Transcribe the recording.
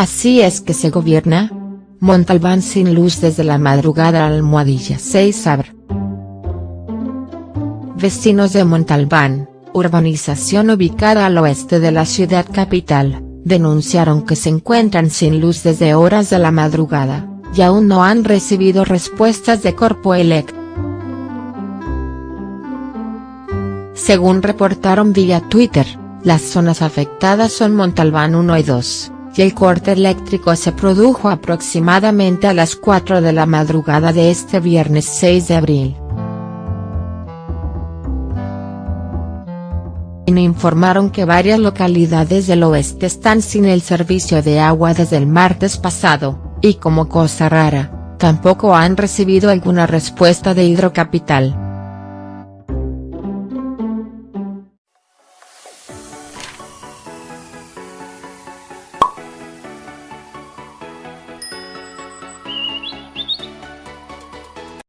Así es que se gobierna. Montalbán sin luz desde la madrugada Almohadilla 6 Abr. Vecinos de Montalbán, urbanización ubicada al oeste de la ciudad capital, denunciaron que se encuentran sin luz desde horas de la madrugada, y aún no han recibido respuestas de Corpoelec. Según reportaron vía Twitter, las zonas afectadas son Montalbán 1 y 2, y el corte eléctrico se produjo aproximadamente a las 4 de la madrugada de este viernes 6 de abril. informaron que varias localidades del oeste están sin el servicio de agua desde el martes pasado, y como cosa rara, tampoco han recibido alguna respuesta de Hidrocapital.